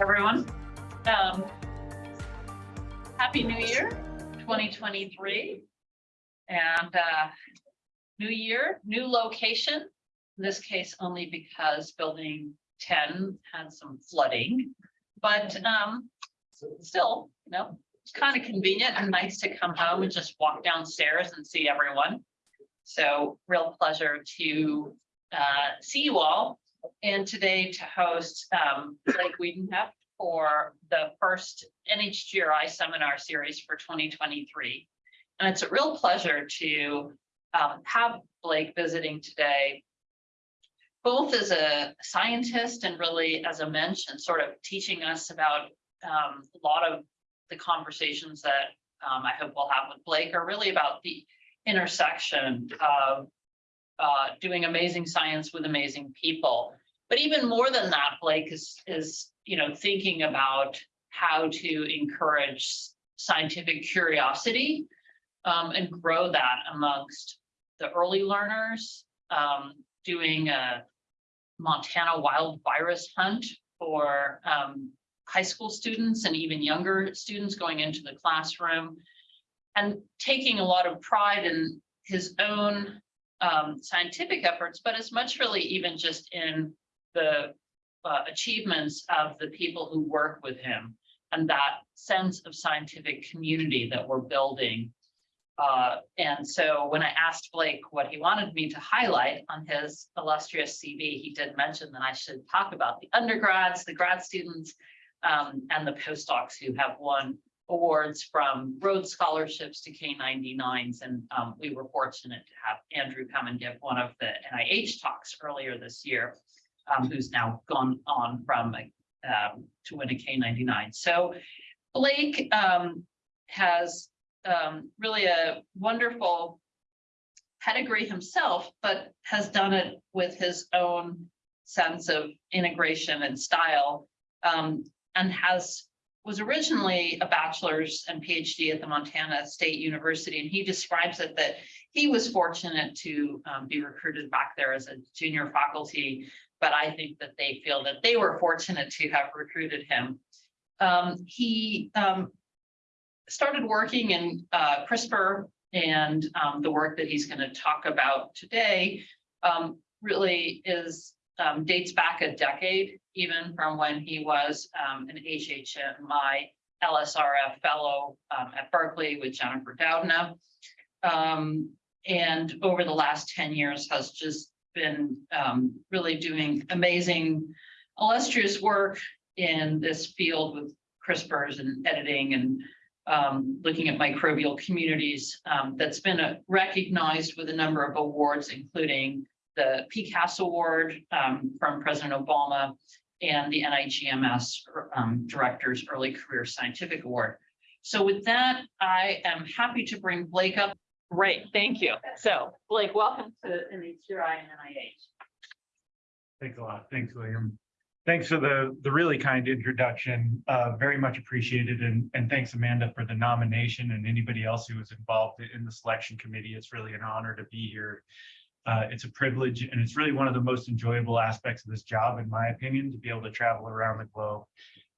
everyone. Um, Happy New Year, 2023. And uh, new year, new location. In this case, only because building 10 had some flooding. But um, still, you know, it's kind of convenient and nice to come home and just walk downstairs and see everyone. So real pleasure to uh, see you all and today to host um, Blake Wiedenheft for the first NHGRI seminar series for 2023. And it's a real pleasure to um, have Blake visiting today, both as a scientist and really as a mention, sort of teaching us about um, a lot of the conversations that um, I hope we'll have with Blake are really about the intersection of uh, doing amazing science with amazing people. But even more than that, Blake is, is you know, thinking about how to encourage scientific curiosity um, and grow that amongst the early learners, um, doing a Montana wild virus hunt for um, high school students and even younger students going into the classroom and taking a lot of pride in his own um, scientific efforts, but as much really even just in the uh, achievements of the people who work with him and that sense of scientific community that we're building. Uh, and so when I asked Blake what he wanted me to highlight on his illustrious CV, he did mention that I should talk about the undergrads, the grad students, um, and the postdocs who have won awards from Rhodes scholarships to K99s. And um, we were fortunate to have Andrew come and give one of the NIH talks earlier this year, um, who's now gone on from um, to win a K99. So Blake um, has um, really a wonderful pedigree himself, but has done it with his own sense of integration and style um, and has was originally a bachelor's and PhD at the Montana State University, and he describes it that he was fortunate to um, be recruited back there as a junior faculty, but I think that they feel that they were fortunate to have recruited him. Um, he um, started working in uh, CRISPR and um, the work that he's going to talk about today um, really is um, dates back a decade, even from when he was um, an HHMI LSRF fellow um, at Berkeley with Jennifer Doudna. Um, and over the last 10 years has just been um, really doing amazing, illustrious work in this field with CRISPRs and editing and um, looking at microbial communities that's been uh, recognized with a number of awards, including the PCAS Award um, from President Obama and the NIGMS um, Director's Early Career Scientific Award. So with that, I am happy to bring Blake up. Great, thank you. So Blake, welcome to NHGRI and NIH. Thanks a lot. Thanks, William. Thanks for the, the really kind introduction. Uh, very much appreciated. And, and thanks, Amanda, for the nomination and anybody else who was involved in the selection committee. It's really an honor to be here uh, it's a privilege and it's really one of the most enjoyable aspects of this job, in my opinion, to be able to travel around the globe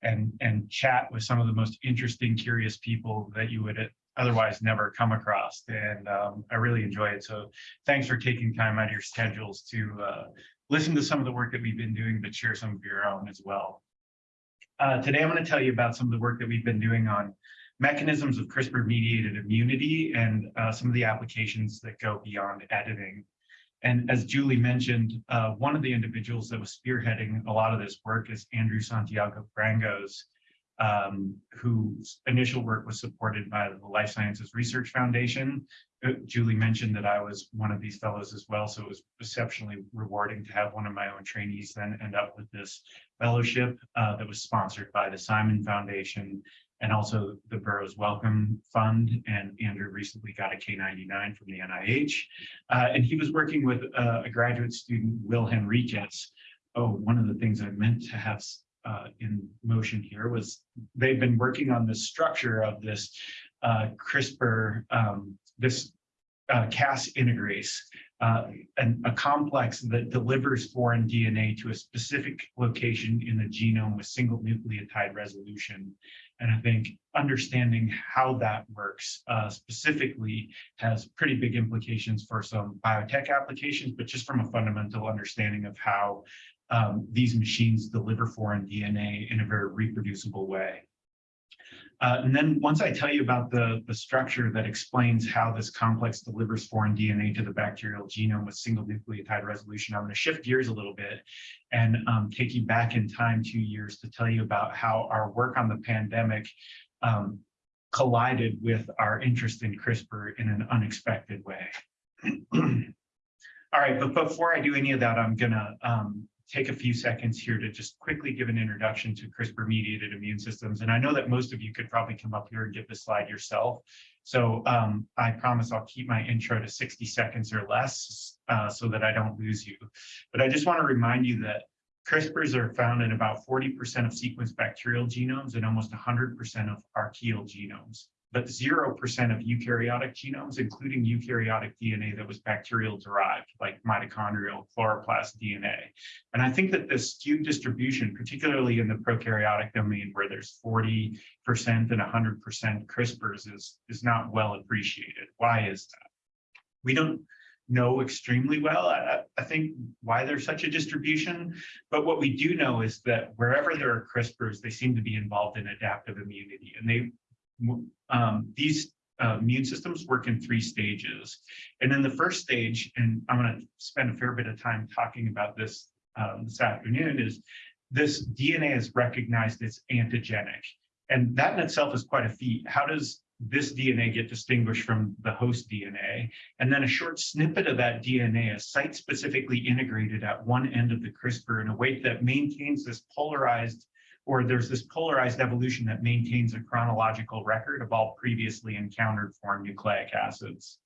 and, and chat with some of the most interesting, curious people that you would otherwise never come across. And um, I really enjoy it. So thanks for taking time out of your schedules to uh, listen to some of the work that we've been doing, but share some of your own as well. Uh, today, I'm going to tell you about some of the work that we've been doing on mechanisms of CRISPR-mediated immunity and uh, some of the applications that go beyond editing. And as Julie mentioned, uh, one of the individuals that was spearheading a lot of this work is Andrew Santiago Brangos, um, whose initial work was supported by the Life Sciences Research Foundation. Uh, Julie mentioned that I was one of these fellows as well, so it was exceptionally rewarding to have one of my own trainees then end up with this fellowship uh, that was sponsored by the Simon Foundation and also the borough's Welcome Fund. And Andrew recently got a K99 from the NIH. Uh, and he was working with uh, a graduate student, Will Henriquez. Oh, one of the things I meant to have uh, in motion here was they've been working on the structure of this uh, CRISPR, um, this uh, Cas integrase uh, an- a complex that delivers foreign DNA to a specific location in the genome with single nucleotide resolution. And I think understanding how that works uh, specifically has pretty big implications for some biotech applications, but just from a fundamental understanding of how um, these machines deliver foreign DNA in a very reproducible way. Uh, and then once I tell you about the, the structure that explains how this complex delivers foreign DNA to the bacterial genome with single nucleotide resolution, I'm going to shift gears a little bit and um, take you back in time two years to tell you about how our work on the pandemic um, collided with our interest in CRISPR in an unexpected way. All right, but before I do any of that, I'm gonna um, take a few seconds here to just quickly give an introduction to CRISPR mediated immune systems. And I know that most of you could probably come up here and get this slide yourself. So um, I promise I'll keep my intro to 60 seconds or less uh, so that I don't lose you. But I just want to remind you that CRISPRs are found in about 40% of sequenced bacterial genomes and almost 100% of archaeal genomes but 0% of eukaryotic genomes, including eukaryotic DNA that was bacterial derived, like mitochondrial chloroplast DNA. And I think that this skewed distribution, particularly in the prokaryotic domain where there's 40% and 100% CRISPRs is, is not well appreciated. Why is that? We don't know extremely well, I, I think, why there's such a distribution. But what we do know is that wherever there are CRISPRs, they seem to be involved in adaptive immunity. And they um, these uh, immune systems work in three stages. And in the first stage, and I'm going to spend a fair bit of time talking about this um, this afternoon, is this DNA is recognized as antigenic. And that in itself is quite a feat. How does this DNA get distinguished from the host DNA? And then a short snippet of that DNA is site-specifically integrated at one end of the CRISPR in a way that maintains this polarized or there's this polarized evolution that maintains a chronological record of all previously encountered foreign nucleic acids.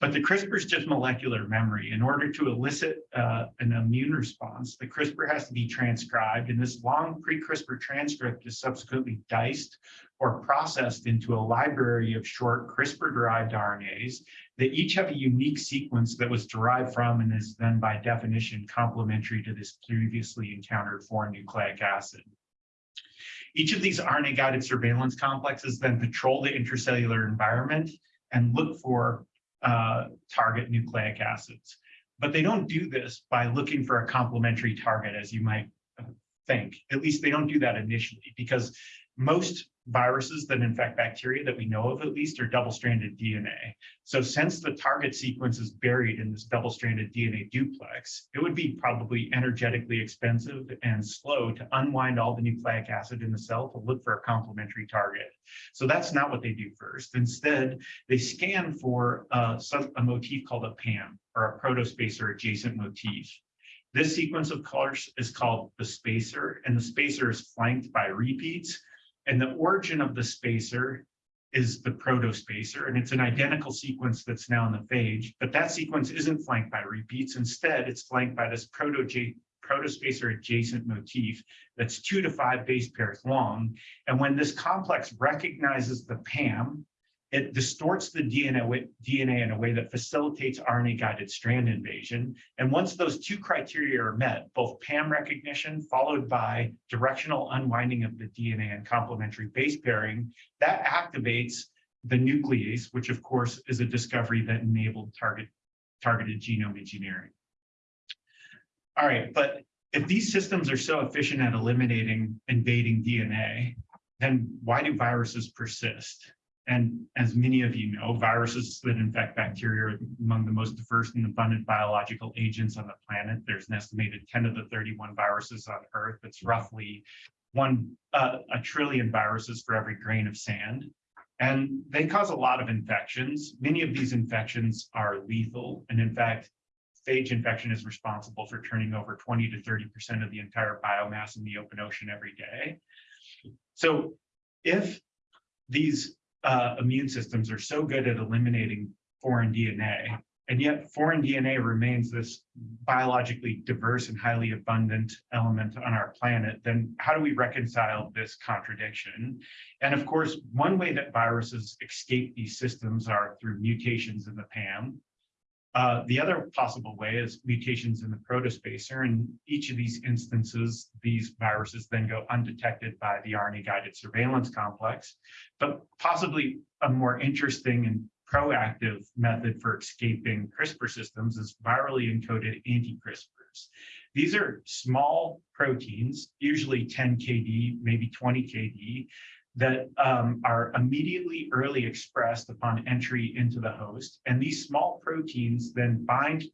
But the CRISPR is just molecular memory. In order to elicit uh, an immune response, the CRISPR has to be transcribed, and this long pre-CRISPR transcript is subsequently diced or processed into a library of short CRISPR-derived RNAs that each have a unique sequence that was derived from and is then by definition complementary to this previously encountered foreign nucleic acid. Each of these RNA-guided surveillance complexes then patrol the intracellular environment and look for uh, target nucleic acids. But they don't do this by looking for a complementary target, as you might uh, think. At least they don't do that initially, because most viruses that infect bacteria that we know of at least are double-stranded DNA. So since the target sequence is buried in this double-stranded DNA duplex, it would be probably energetically expensive and slow to unwind all the nucleic acid in the cell to look for a complementary target. So that's not what they do first. Instead, they scan for some, a motif called a PAM or a protospacer adjacent motif. This sequence of colors is called the spacer, and the spacer is flanked by repeats and the origin of the spacer is the protospacer, and it's an identical sequence that's now in the phage, but that sequence isn't flanked by repeats. Instead, it's flanked by this proto protospacer adjacent motif that's two to five base pairs long. And when this complex recognizes the PAM, it distorts the DNA, DNA in a way that facilitates RNA-guided strand invasion. And once those two criteria are met, both PAM recognition followed by directional unwinding of the DNA and complementary base pairing, that activates the nuclease, which of course is a discovery that enabled target, targeted genome engineering. All right, but if these systems are so efficient at eliminating invading DNA, then why do viruses persist? And as many of you know, viruses that infect bacteria are among the most diverse and abundant biological agents on the planet. There's an estimated 10 to the 31 viruses on Earth. That's roughly one uh, a trillion viruses for every grain of sand. And they cause a lot of infections. Many of these infections are lethal. And in fact, phage infection is responsible for turning over 20 to 30% of the entire biomass in the open ocean every day. So if these uh, immune systems are so good at eliminating foreign DNA, and yet foreign DNA remains this biologically diverse and highly abundant element on our planet, then how do we reconcile this contradiction? And of course, one way that viruses escape these systems are through mutations in the PAM. Uh, the other possible way is mutations in the protospacer. and each of these instances, these viruses then go undetected by the RNA-guided surveillance complex. But possibly a more interesting and proactive method for escaping CRISPR systems is virally encoded anti-CRISPRs. These are small proteins, usually 10 KD, maybe 20 KD, that um, are immediately early expressed upon entry into the host. And these small proteins then bind,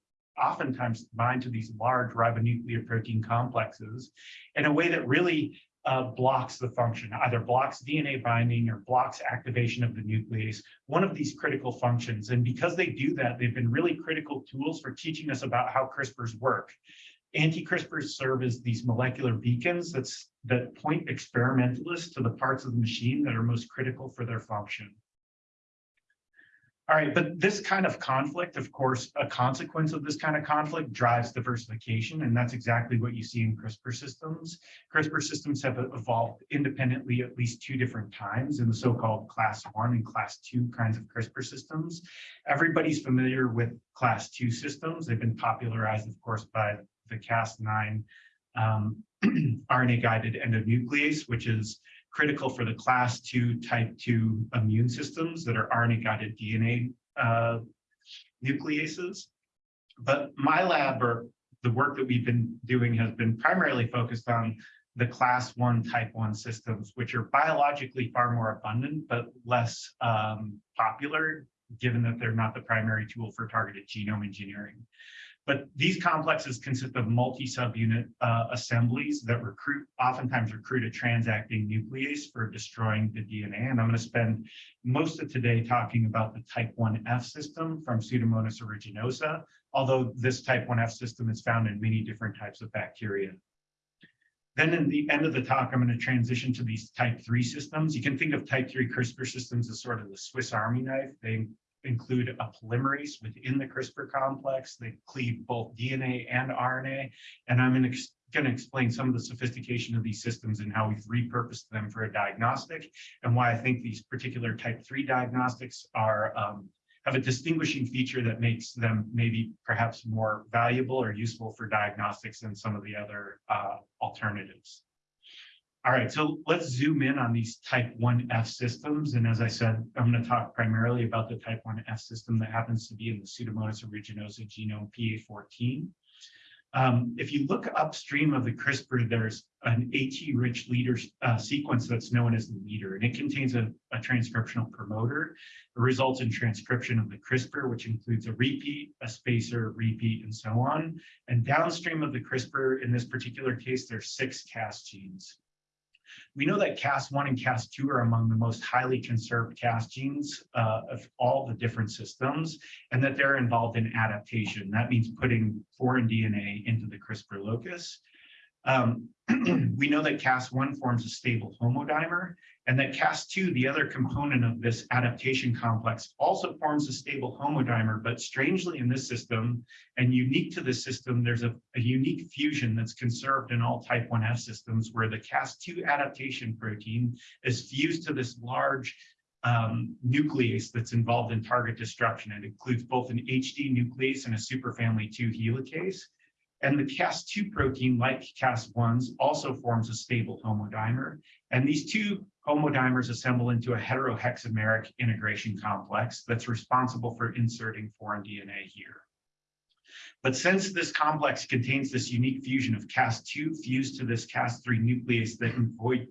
oftentimes bind to these large ribonuclear protein complexes in a way that really uh, blocks the function, either blocks DNA binding or blocks activation of the nuclease, one of these critical functions. And because they do that, they've been really critical tools for teaching us about how CRISPRs work. Anti-CRISPRs serve as these molecular beacons that's, that point experimentalists to the parts of the machine that are most critical for their function. All right, but this kind of conflict, of course, a consequence of this kind of conflict drives diversification, and that's exactly what you see in CRISPR systems. CRISPR systems have evolved independently at least two different times in the so-called class one and class two kinds of CRISPR systems. Everybody's familiar with class two systems. They've been popularized, of course, by the Cas9 um, RNA-guided endonuclease, which is critical for the class two type two immune systems that are RNA-guided DNA uh, nucleases. But my lab or the work that we've been doing has been primarily focused on the class one type one systems, which are biologically far more abundant, but less um, popular, given that they're not the primary tool for targeted genome engineering. But these complexes consist of multi-subunit uh, assemblies that recruit, oftentimes recruit a transacting nuclease for destroying the DNA. And I'm going to spend most of today talking about the type 1F system from Pseudomonas aeruginosa, although this type 1F system is found in many different types of bacteria. Then in the end of the talk, I'm going to transition to these type 3 systems. You can think of type 3 CRISPR systems as sort of the Swiss Army knife. They include a polymerase within the CRISPR complex. They cleave both DNA and RNA. And I'm going to explain some of the sophistication of these systems and how we've repurposed them for a diagnostic and why I think these particular type 3 diagnostics are um, have a distinguishing feature that makes them maybe perhaps more valuable or useful for diagnostics than some of the other uh, alternatives. All right, so let's zoom in on these type 1F systems. And as I said, I'm going to talk primarily about the type 1F system that happens to be in the Pseudomonas aeruginosa genome PA14. Um, if you look upstream of the CRISPR, there's an AT-rich leader uh, sequence that's known as the leader, and it contains a, a, transcriptional promoter. It results in transcription of the CRISPR, which includes a repeat, a spacer, repeat, and so on. And downstream of the CRISPR, in this particular case, there's six Cas genes. We know that Cas1 and Cas2 are among the most highly conserved Cas genes uh, of all the different systems, and that they're involved in adaptation. That means putting foreign DNA into the CRISPR locus. Um, we know that Cas1 forms a stable homodimer, and that Cas2, the other component of this adaptation complex, also forms a stable homodimer, but strangely in this system, and unique to this system, there's a, a unique fusion that's conserved in all type 1F systems where the Cas2 adaptation protein is fused to this large um, nuclease that's involved in target destruction. It includes both an HD nuclease and a superfamily 2 helicase. And the Cas2 protein, like Cas1s, also forms a stable homodimer. And these two homodimers assemble into a heterohexameric integration complex that's responsible for inserting foreign DNA here. But since this complex contains this unique fusion of Cas2 fused to this Cas3 nuclease that, avoid,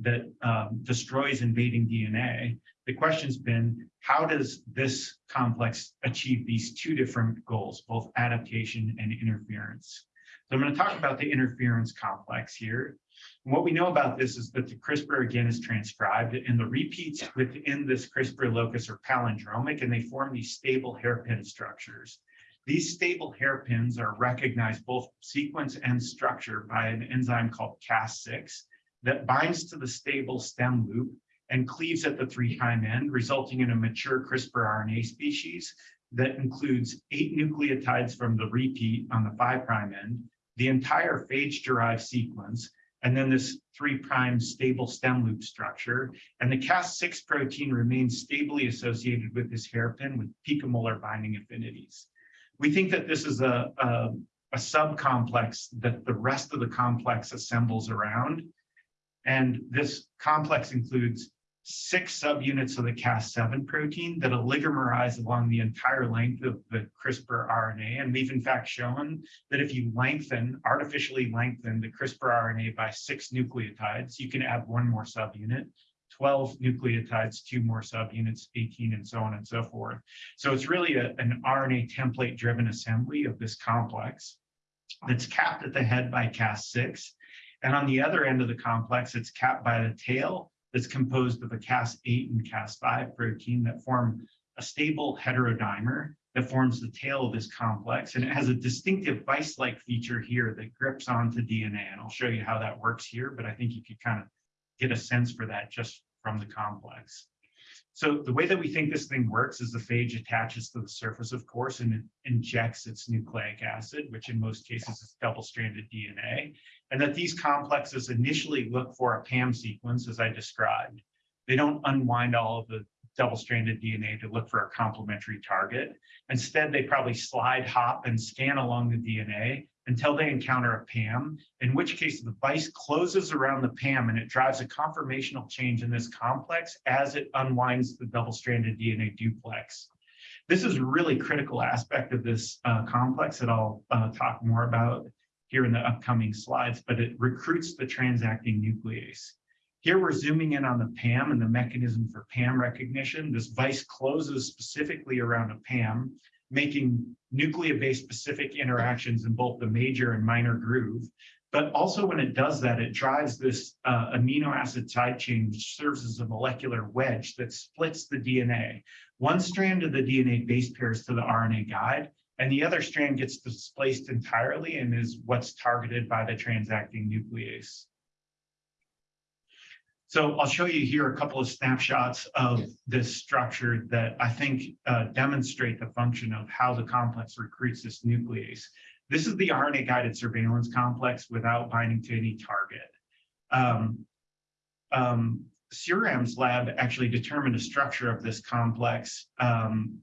that um, destroys invading DNA, the question's been, how does this complex achieve these two different goals, both adaptation and interference? So I'm going to talk about the interference complex here. And what we know about this is that the CRISPR again is transcribed and the repeats within this CRISPR locus are palindromic and they form these stable hairpin structures. These stable hairpins are recognized both sequence and structure by an enzyme called Cas6 that binds to the stable stem loop and cleaves at the three prime end, resulting in a mature CRISPR RNA species that includes eight nucleotides from the repeat on the five prime end, the entire phage-derived sequence, and then this three prime stable stem loop structure. And the Cas6 protein remains stably associated with this hairpin with picomolar binding affinities. We think that this is a, a, a subcomplex that the rest of the complex assembles around. And this complex includes six subunits of the Cas7 protein that oligomerize along the entire length of the CRISPR RNA. And we've in fact shown that if you lengthen, artificially lengthen the CRISPR RNA by six nucleotides, you can add one more subunit. 12 nucleotides, two more subunits, 18, and so on and so forth. So it's really a, an RNA template driven assembly of this complex that's capped at the head by Cas6. And on the other end of the complex, it's capped by the tail that's composed of a Cas8 and Cas5 protein that form a stable heterodimer that forms the tail of this complex. And it has a distinctive vice-like feature here that grips onto DNA. And I'll show you how that works here, but I think you could kind of get a sense for that just from the complex. So the way that we think this thing works is the phage attaches to the surface, of course, and it injects its nucleic acid, which in most cases is double-stranded DNA, and that these complexes initially look for a PAM sequence, as I described. They don't unwind all of the double-stranded DNA to look for a complementary target. Instead, they probably slide, hop, and scan along the DNA until they encounter a PAM, in which case the vice closes around the PAM and it drives a conformational change in this complex as it unwinds the double-stranded DNA duplex. This is a really critical aspect of this uh, complex that I'll uh, talk more about here in the upcoming slides, but it recruits the transacting nuclease. Here we're zooming in on the PAM and the mechanism for PAM recognition. This vice closes specifically around a PAM making nucleobase specific interactions in both the major and minor groove. But also when it does that, it drives this uh, amino acid side chain, which serves as a molecular wedge that splits the DNA. One strand of the DNA base pairs to the RNA guide, and the other strand gets displaced entirely and is what's targeted by the transacting nuclease. So I'll show you here a couple of snapshots of this structure that I think uh, demonstrate the function of how the complex recruits this nuclease. This is the RNA-guided surveillance complex without binding to any target. Um, um, CIRAM's lab actually determined a structure of this complex um,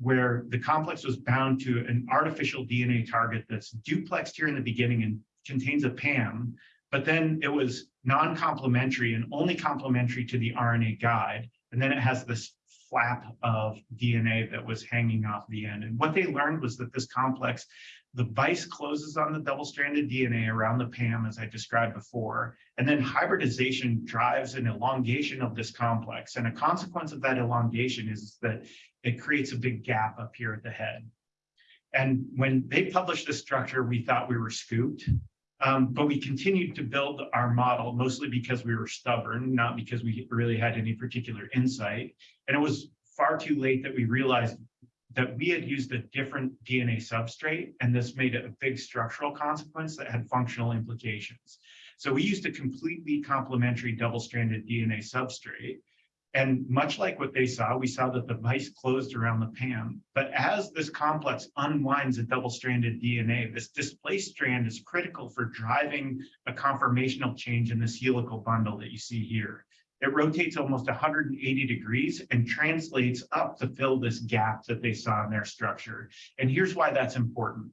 where the complex was bound to an artificial DNA target that's duplexed here in the beginning and contains a PAM, but then it was non-complementary and only complementary to the RNA guide. And then it has this flap of DNA that was hanging off the end. And what they learned was that this complex, the vice closes on the double-stranded DNA around the PAM, as I described before, and then hybridization drives an elongation of this complex. And a consequence of that elongation is that it creates a big gap up here at the head. And when they published this structure, we thought we were scooped. Um, but we continued to build our model mostly because we were stubborn, not because we really had any particular insight. And it was far too late that we realized that we had used a different DNA substrate, and this made a big structural consequence that had functional implications. So we used a completely complementary double-stranded DNA substrate, and much like what they saw, we saw that the vice closed around the PAM. But as this complex unwinds a double-stranded DNA, this displaced strand is critical for driving a conformational change in this helical bundle that you see here. It rotates almost 180 degrees and translates up to fill this gap that they saw in their structure. And here's why that's important.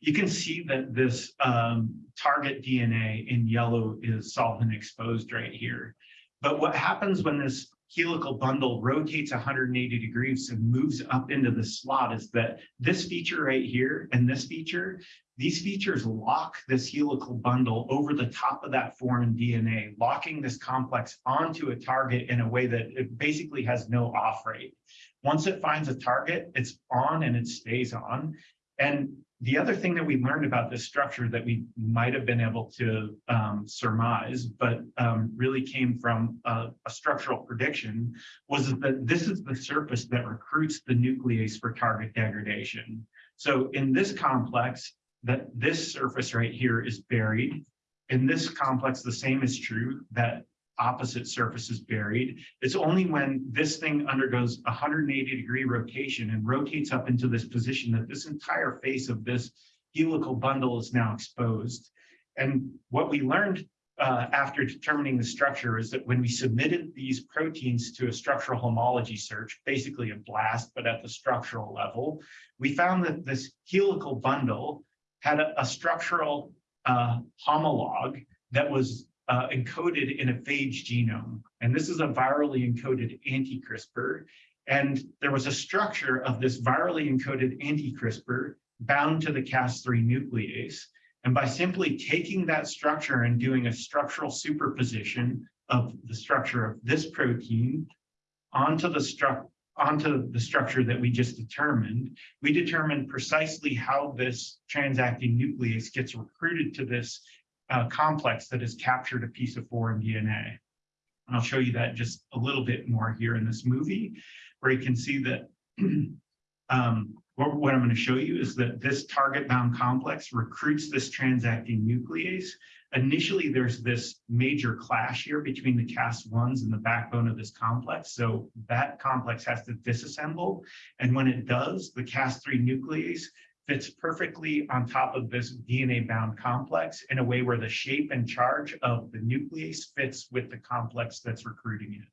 You can see that this um, target DNA in yellow is solvent exposed right here. But what happens when this helical bundle rotates 180 degrees and moves up into the slot is that this feature right here and this feature, these features lock this helical bundle over the top of that foreign DNA, locking this complex onto a target in a way that it basically has no off rate. Once it finds a target, it's on and it stays on. And the other thing that we learned about this structure that we might have been able to um, surmise, but um, really came from a, a, structural prediction, was that this is the surface that recruits the nuclease for target degradation. So in this complex, that this surface right here is buried. In this complex, the same is true, that opposite surface is buried. It's only when this thing undergoes 180 degree rotation and rotates up into this position that this entire face of this helical bundle is now exposed. And what we learned uh, after determining the structure is that when we submitted these proteins to a structural homology search, basically a blast, but at the structural level, we found that this helical bundle had a, a structural uh, homologue that was uh, encoded in a phage genome. And this is a virally encoded anti-CRISPR. And there was a structure of this virally encoded anti-CRISPR bound to the Cas3 nuclease. And by simply taking that structure and doing a structural superposition of the structure of this protein onto the struct onto the structure that we just determined, we determined precisely how this transacting nuclease gets recruited to this uh, complex that has captured a piece of foreign DNA. And I'll show you that just a little bit more here in this movie, where you can see that um, what, what I'm going to show you is that this target bound complex recruits this transacting nuclease. Initially, there's this major clash here between the Cas1s and the backbone of this complex. So that complex has to disassemble. And when it does, the Cas3 nuclease fits perfectly on top of this DNA bound complex in a way where the shape and charge of the nuclease fits with the complex that's recruiting it.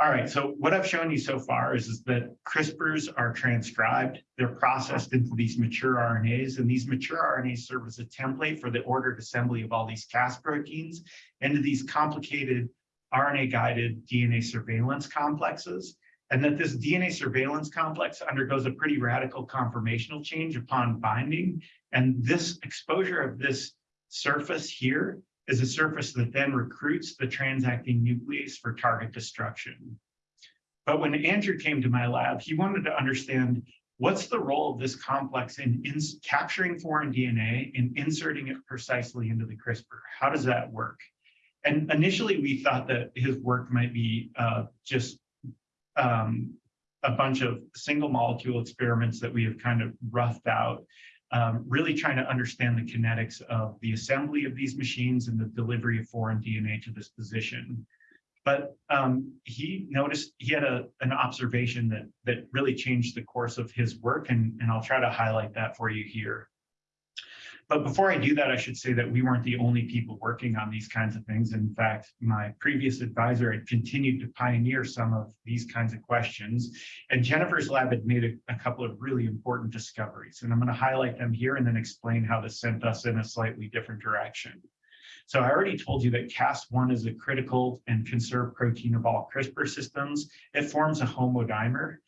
All right, so what I've shown you so far is, is that CRISPRs are transcribed, they're processed into these mature RNAs, and these mature RNAs serve as a template for the ordered assembly of all these Cas proteins into these complicated RNA-guided DNA surveillance complexes, and that this DNA surveillance complex undergoes a pretty radical conformational change upon binding, and this exposure of this surface here is a surface that then recruits the transacting nuclease for target destruction. But when Andrew came to my lab, he wanted to understand what's the role of this complex in, in capturing foreign DNA and inserting it precisely into the CRISPR. How does that work? And initially, we thought that his work might be uh, just um, a bunch of single molecule experiments that we have kind of roughed out um, really trying to understand the kinetics of the assembly of these machines and the delivery of foreign DNA to this position. But um, he noticed he had a, an observation that that really changed the course of his work, and, and I'll try to highlight that for you here. But before I do that, I should say that we weren't the only people working on these kinds of things. In fact, my previous advisor had continued to pioneer some of these kinds of questions. And Jennifer's lab had made a, a couple of really important discoveries. And I'm going to highlight them here and then explain how this sent us in a slightly different direction. So I already told you that Cas1 is a critical and conserved protein of all CRISPR systems. It forms a homodimer.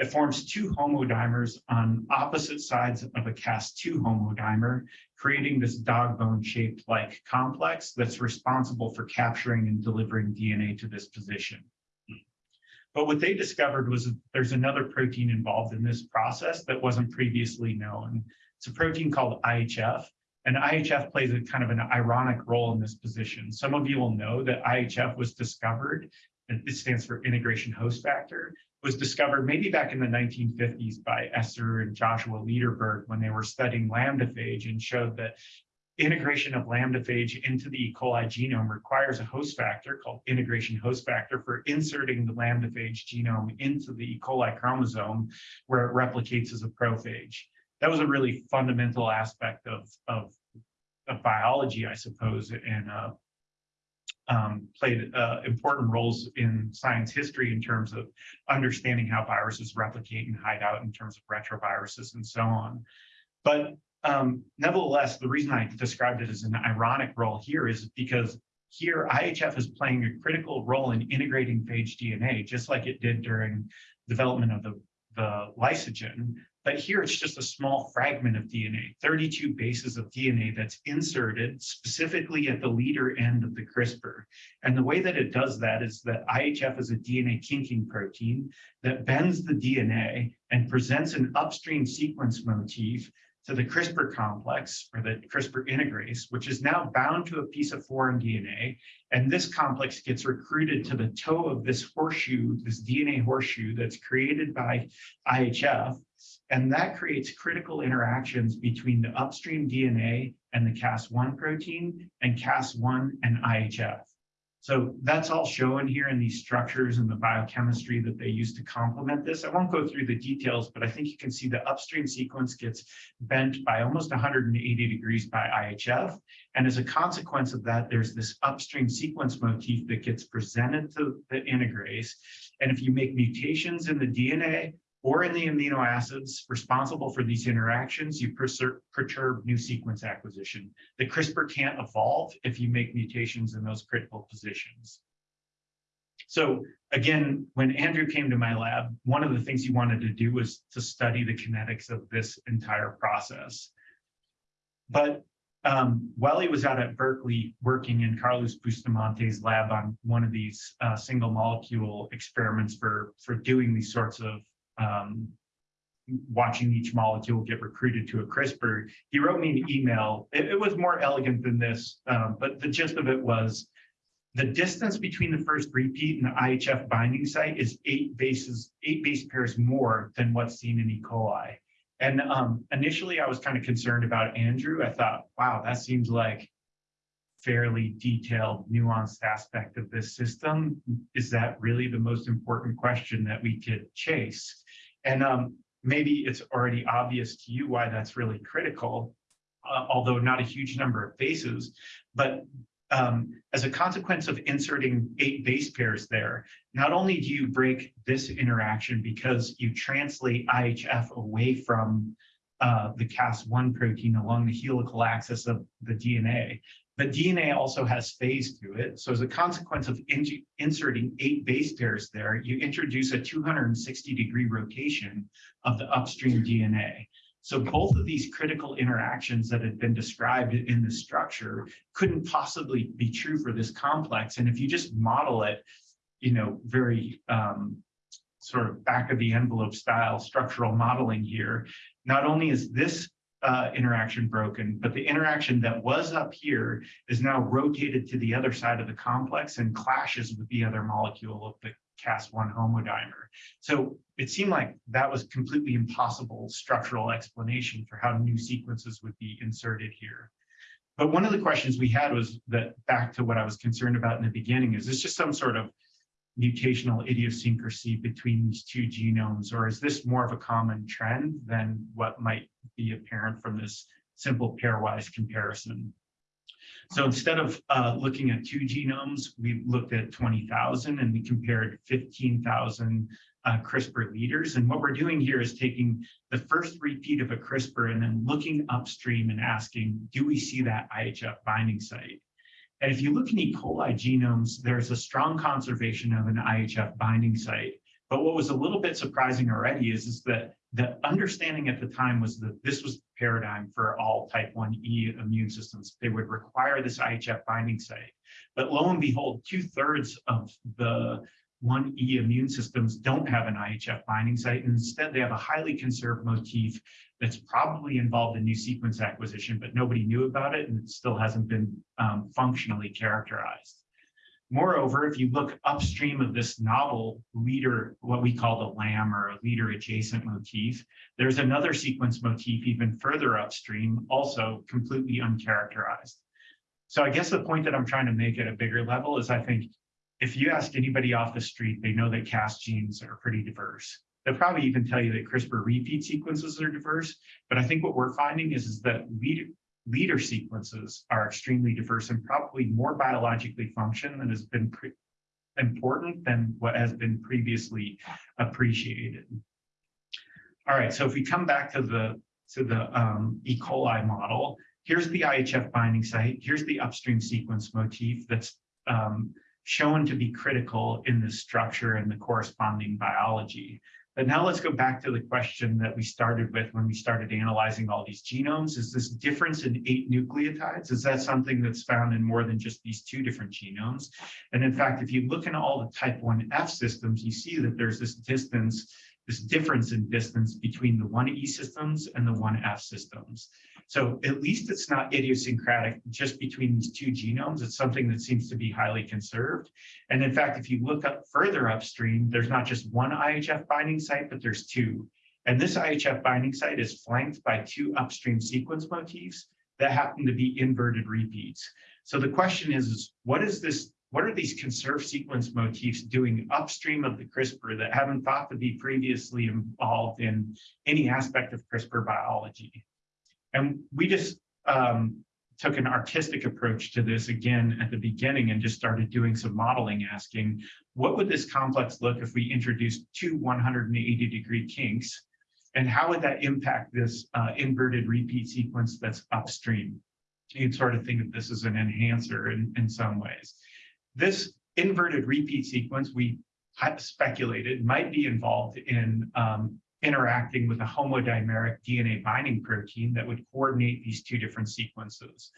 It forms two homodimers on opposite sides of a Cas2 homodimer, creating this dog bone shaped like complex that's responsible for capturing and delivering DNA to this position. But what they discovered was there's another protein involved in this process that wasn't previously known. It's a protein called IHF, and IHF plays a kind of an ironic role in this position. Some of you will know that IHF was discovered, it stands for integration host factor, was discovered maybe back in the 1950s by Esser and Joshua Lederberg when they were studying lambdaphage and showed that integration of lambdaphage into the E. coli genome requires a host factor called integration host factor for inserting the lambdaphage genome into the E. coli chromosome where it replicates as a prophage. That was a really fundamental aspect of, of, of biology, I suppose, and uh, um, played uh, important roles in science history in terms of understanding how viruses replicate and hide out in terms of retroviruses and so on. But um, nevertheless, the reason I described it as an ironic role here is because here IHF is playing a critical role in integrating phage DNA, just like it did during development of the, the lysogen. But here it's just a small fragment of DNA, 32 bases of DNA that's inserted specifically at the leader end of the CRISPR. And the way that it does that is that IHF is a DNA kinking protein that bends the DNA and presents an upstream sequence motif to the CRISPR complex or the CRISPR integrase, which is now bound to a piece of foreign DNA. And this complex gets recruited to the toe of this horseshoe, this DNA horseshoe that's created by IHF. And that creates critical interactions between the upstream DNA and the Cas1 protein and Cas1 and IHF. So that's all shown here in these structures and the biochemistry that they use to complement this. I won't go through the details, but I think you can see the upstream sequence gets bent by almost 180 degrees by IHF. And as a consequence of that, there's this upstream sequence motif that gets presented to the integrase. And if you make mutations in the DNA or in the amino acids responsible for these interactions, you perturb new sequence acquisition. The CRISPR can't evolve if you make mutations in those critical positions. So again, when Andrew came to my lab, one of the things he wanted to do was to study the kinetics of this entire process. But um, while he was out at Berkeley working in Carlos Bustamante's lab on one of these uh, single molecule experiments for, for doing these sorts of um, watching each molecule get recruited to a CRISPR, he wrote me an email. It, it was more elegant than this, um, but the gist of it was the distance between the first repeat and the IHF binding site is eight bases, eight base pairs more than what's seen in E. coli. And um, initially, I was kind of concerned about Andrew. I thought, wow, that seems like fairly detailed, nuanced aspect of this system. Is that really the most important question that we could chase? And um, maybe it's already obvious to you why that's really critical, uh, although not a huge number of bases. But um, as a consequence of inserting eight base pairs there, not only do you break this interaction because you translate IHF away from uh, the Cas1 protein along the helical axis of the DNA, but DNA also has phase to it. So as a consequence of in inserting eight base pairs there, you introduce a 260 degree rotation of the upstream DNA. So both of these critical interactions that had been described in the structure couldn't possibly be true for this complex. And if you just model it, you know, very um, sort of back of the envelope style structural modeling here, not only is this uh, interaction broken, but the interaction that was up here is now rotated to the other side of the complex and clashes with the other molecule of the Cas1 homodimer. So it seemed like that was completely impossible structural explanation for how new sequences would be inserted here. But one of the questions we had was that back to what I was concerned about in the beginning, is this just some sort of mutational idiosyncrasy between these two genomes, or is this more of a common trend than what might be apparent from this simple pairwise comparison? So instead of uh, looking at two genomes, we looked at 20,000 and we compared 15,000 uh, CRISPR leaders. And what we're doing here is taking the first repeat of a CRISPR and then looking upstream and asking, do we see that IHF binding site? And if you look in E. coli genomes, there's a strong conservation of an IHF binding site. But what was a little bit surprising already is, is that the understanding at the time was that this was the paradigm for all type 1E immune systems. They would require this IHF binding site. But lo and behold, two thirds of the 1E immune systems don't have an IHF binding site. And instead, they have a highly conserved motif that's probably involved in new sequence acquisition, but nobody knew about it and it still hasn't been um, functionally characterized. Moreover, if you look upstream of this novel leader, what we call the LAM or a leader adjacent motif, there's another sequence motif even further upstream, also completely uncharacterized. So I guess the point that I'm trying to make at a bigger level is I think if you ask anybody off the street, they know that Cas genes are pretty diverse. They'll probably even tell you that CRISPR repeat sequences are diverse. But I think what we're finding is, is that leader, leader sequences are extremely diverse and probably more biologically function than has been important than what has been previously appreciated. All right, so if we come back to the to the um, E. coli model, here's the IHF binding site. Here's the upstream sequence motif that's um, shown to be critical in the structure and the corresponding biology. But now let's go back to the question that we started with when we started analyzing all these genomes. Is this difference in eight nucleotides? Is that something that's found in more than just these two different genomes? And in fact, if you look in all the type 1F systems, you see that there's this distance, this difference in distance between the 1E systems and the 1F systems. So at least it's not idiosyncratic just between these two genomes. It's something that seems to be highly conserved. And in fact, if you look up further upstream, there's not just one IHF binding site, but there's two. And this IHF binding site is flanked by two upstream sequence motifs that happen to be inverted repeats. So the question is, is what is this what are these conserved sequence motifs doing upstream of the CRISPR that haven't thought to be previously involved in any aspect of CRISPR biology? And we just um, took an artistic approach to this again at the beginning and just started doing some modeling, asking, what would this complex look if we introduced two 180 degree kinks? And how would that impact this uh, inverted repeat sequence that's upstream? You can sort of think of this as an enhancer in, in some ways. This inverted repeat sequence, we speculated might be involved in um, interacting with a homodimeric DNA binding protein that would coordinate these two different sequences.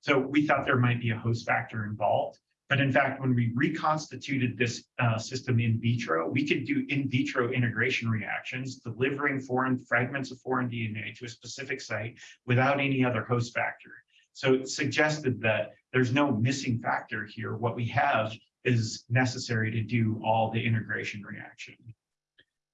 So we thought there might be a host factor involved. But in fact, when we reconstituted this uh, system in vitro, we could do in vitro integration reactions, delivering foreign fragments of foreign DNA to a specific site without any other host factor. So it suggested that there's no missing factor here. What we have is necessary to do all the integration reaction.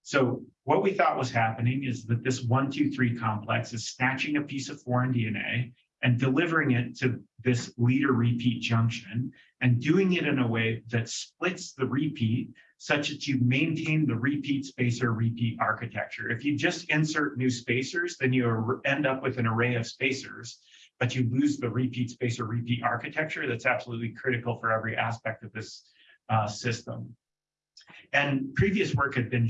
So what we thought was happening is that this one, two, three complex is snatching a piece of foreign DNA and delivering it to this leader repeat junction and doing it in a way that splits the repeat such that you maintain the repeat spacer repeat architecture. If you just insert new spacers, then you end up with an array of spacers, but you lose the repeat spacer repeat architecture that's absolutely critical for every aspect of this uh, system. And previous work had been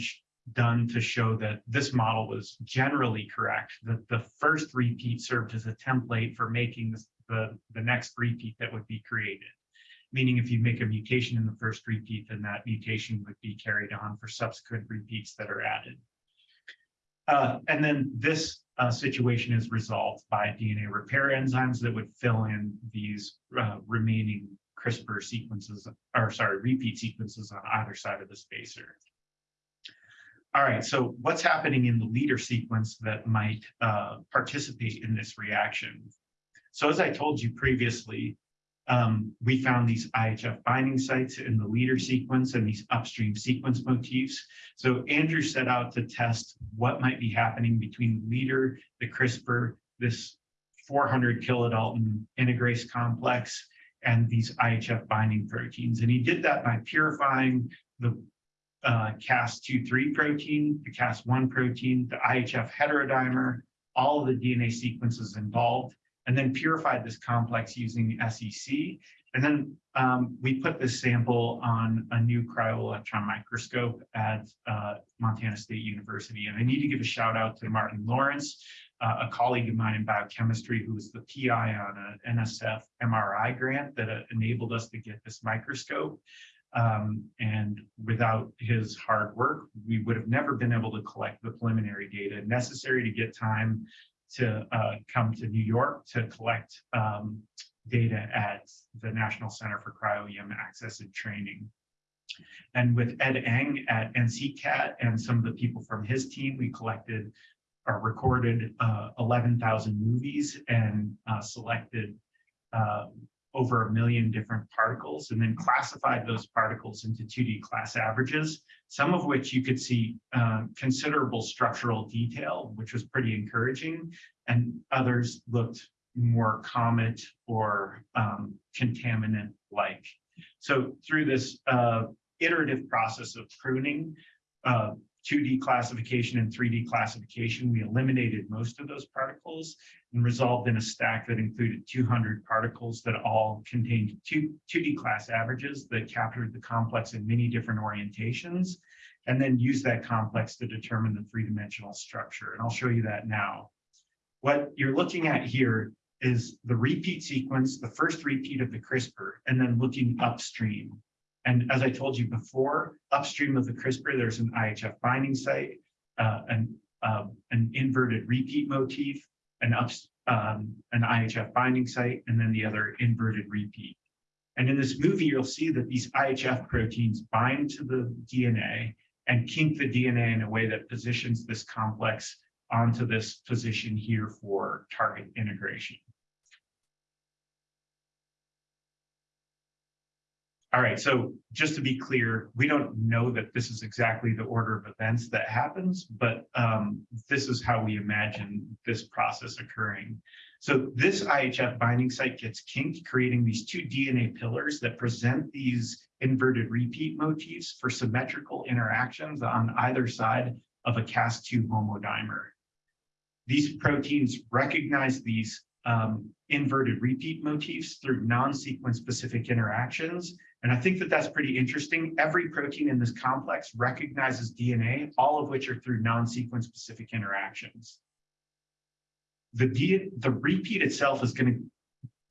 done to show that this model was generally correct, that the first repeat served as a template for making this, the, the next repeat that would be created. Meaning if you make a mutation in the first repeat, then that mutation would be carried on for subsequent repeats that are added. Uh, and then this uh, situation is resolved by DNA repair enzymes that would fill in these uh, remaining CRISPR sequences, or sorry, repeat sequences on either side of the spacer. All right, so what's happening in the leader sequence that might uh, participate in this reaction? So as I told you previously, um, we found these IHF binding sites in the leader sequence and these upstream sequence motifs. So Andrew set out to test what might be happening between leader, the CRISPR, this 400 kilodalton integrase complex, and these IHF binding proteins. And he did that by purifying the uh, Cas2-3 protein, the Cas1 protein, the IHF heterodimer, all of the DNA sequences involved, and then purified this complex using SEC. And then um, we put this sample on a new cryo-electron microscope at uh, Montana State University. And I need to give a shout out to Martin Lawrence, uh, a colleague of mine in biochemistry who was the PI on an NSF MRI grant that uh, enabled us to get this microscope. Um, and without his hard work, we would have never been able to collect the preliminary data necessary to get time to uh, come to New York to collect um, data at the National Center for Cryo-EM Access and Training. And with Ed Eng at NCCAT and some of the people from his team, we collected or recorded uh, 11,000 movies and uh, selected uh, over a million different particles and then classified those particles into 2D class averages, some of which you could see uh, considerable structural detail, which was pretty encouraging, and others looked more comet or um, contaminant-like. So through this uh, iterative process of pruning, uh, 2D classification and 3D classification, we eliminated most of those particles and resolved in a stack that included 200 particles that all contained two, 2D class averages that captured the complex in many different orientations, and then use that complex to determine the three-dimensional structure. And I'll show you that now. What you're looking at here is the repeat sequence, the first repeat of the CRISPR, and then looking upstream. And as I told you before, upstream of the CRISPR, there's an IHF binding site, uh, an, uh, an inverted repeat motif, an, um, an IHF binding site, and then the other inverted repeat. And in this movie, you'll see that these IHF proteins bind to the DNA and kink the DNA in a way that positions this complex onto this position here for target integration. All right, so just to be clear, we don't know that this is exactly the order of events that happens, but um, this is how we imagine this process occurring. So this IHF binding site gets kinked, creating these two DNA pillars that present these inverted repeat motifs for symmetrical interactions on either side of a Cas2 homodimer. These proteins recognize these um, inverted repeat motifs through non-sequence specific interactions. And I think that that's pretty interesting. Every protein in this complex recognizes DNA, all of which are through non-sequence specific interactions. The, the repeat itself is going to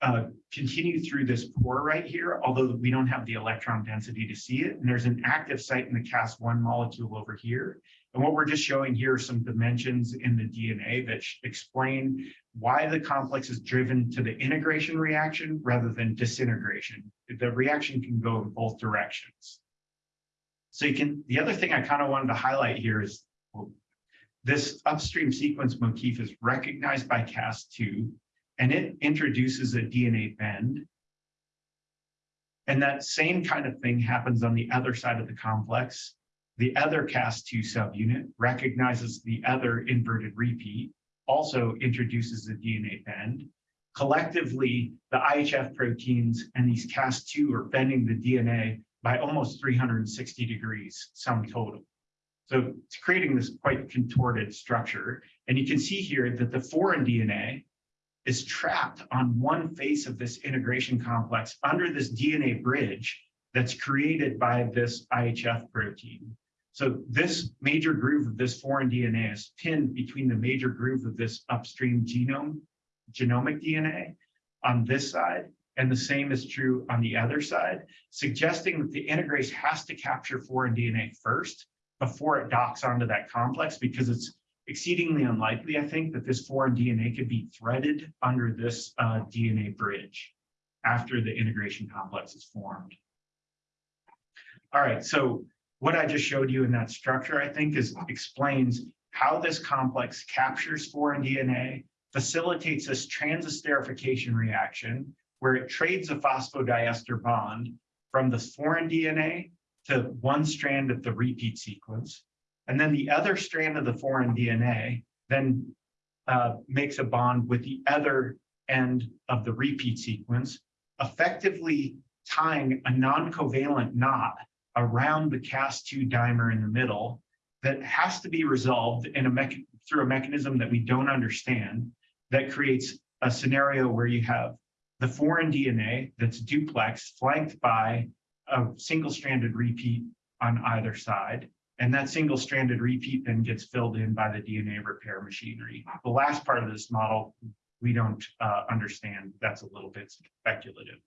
uh, continue through this pore right here, although we don't have the electron density to see it. And there's an active site in the Cas1 molecule over here. And what we're just showing here are some dimensions in the DNA that explain why the complex is driven to the integration reaction rather than disintegration. The reaction can go in both directions. So you can, the other thing I kind of wanted to highlight here is well, this upstream sequence motif is recognized by Cas2 and it introduces a DNA bend. And that same kind of thing happens on the other side of the complex. The other Cas2 subunit recognizes the other inverted repeat, also introduces a DNA bend. Collectively, the IHF proteins and these Cas2 are bending the DNA by almost 360 degrees sum total. So it's creating this quite contorted structure. And you can see here that the foreign DNA is trapped on one face of this integration complex under this DNA bridge that's created by this IHF protein. So this major groove of this foreign DNA is pinned between the major groove of this upstream genome, genomic DNA on this side, and the same is true on the other side, suggesting that the integrase has to capture foreign DNA first before it docks onto that complex because it's exceedingly unlikely, I think, that this foreign DNA could be threaded under this uh, DNA bridge after the integration complex is formed. All right, so what I just showed you in that structure, I think, is explains how this complex captures foreign DNA, facilitates this transesterification reaction, where it trades a phosphodiester bond from the foreign DNA to one strand of the repeat sequence, and then the other strand of the foreign DNA then uh, makes a bond with the other end of the repeat sequence, effectively tying a non-covalent knot around the Cas2 dimer in the middle that has to be resolved in a through a mechanism that we don't understand that creates a scenario where you have the foreign DNA that's duplex flanked by a single-stranded repeat on either side. And that single stranded repeat then gets filled in by the DNA repair machinery. The last part of this model, we don't uh, understand. That's a little bit speculative.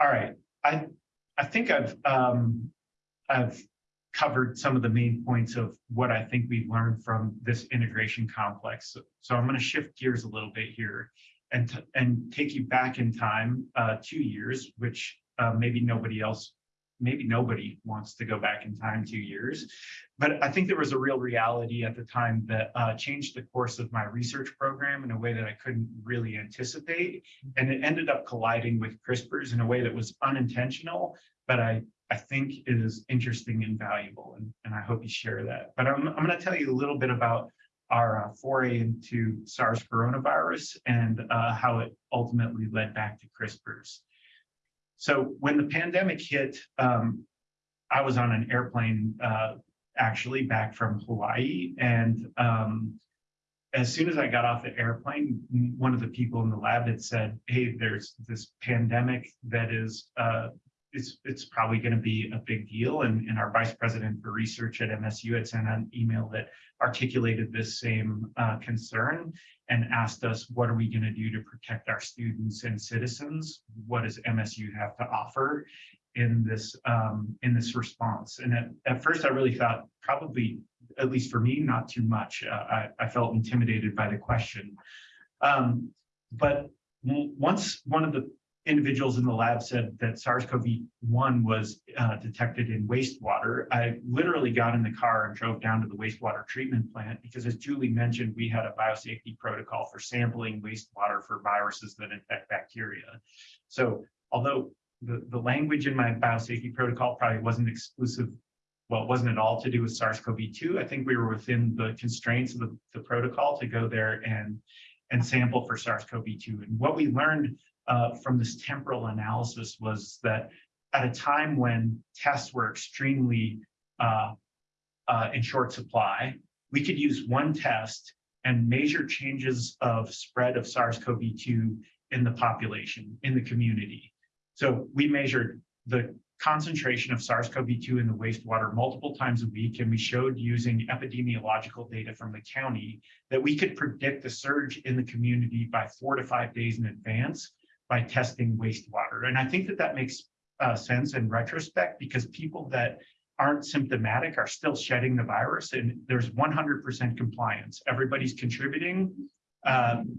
All right, I, I think I've, um, I've covered some of the main points of what I think we've learned from this integration complex. So, so I'm going to shift gears a little bit here and, and take you back in time uh, two years, which uh, maybe nobody else maybe nobody wants to go back in time two years. But I think there was a real reality at the time that uh, changed the course of my research program in a way that I couldn't really anticipate. And it ended up colliding with CRISPRs in a way that was unintentional, but I, I think it is interesting and valuable. And, and I hope you share that. But I'm, I'm going to tell you a little bit about our uh, foray into SARS coronavirus and uh, how it ultimately led back to CRISPRs. So when the pandemic hit, um, I was on an airplane uh, actually back from Hawaii. And um, as soon as I got off the airplane, one of the people in the lab had said, hey, there's this pandemic that is uh, it's it's probably going to be a big deal. And, and our vice president for research at MSU had sent an email that articulated this same uh, concern and asked us, what are we going to do to protect our students and citizens? What does MSU have to offer in this um, in this response? And at, at first, I really thought probably, at least for me, not too much. Uh, I, I felt intimidated by the question. Um, but once one of the individuals in the lab said that SARS-CoV-1 was uh, detected in wastewater, I literally got in the car and drove down to the wastewater treatment plant because as Julie mentioned, we had a biosafety protocol for sampling wastewater for viruses that infect bacteria. So although the, the language in my biosafety protocol probably wasn't exclusive, well, it wasn't at all to do with SARS-CoV-2, I think we were within the constraints of the, the protocol to go there and and sample for SARS-CoV-2. And what we learned uh, from this temporal analysis was that at a time when tests were extremely uh, uh, in short supply, we could use one test and measure changes of spread of SARS-CoV-2 in the population, in the community. So we measured the concentration of SARS-CoV-2 in the wastewater multiple times a week, and we showed using epidemiological data from the county that we could predict the surge in the community by four to five days in advance by testing wastewater. And I think that that makes uh, sense in retrospect because people that aren't symptomatic are still shedding the virus and there's 100% compliance. Everybody's contributing. Um,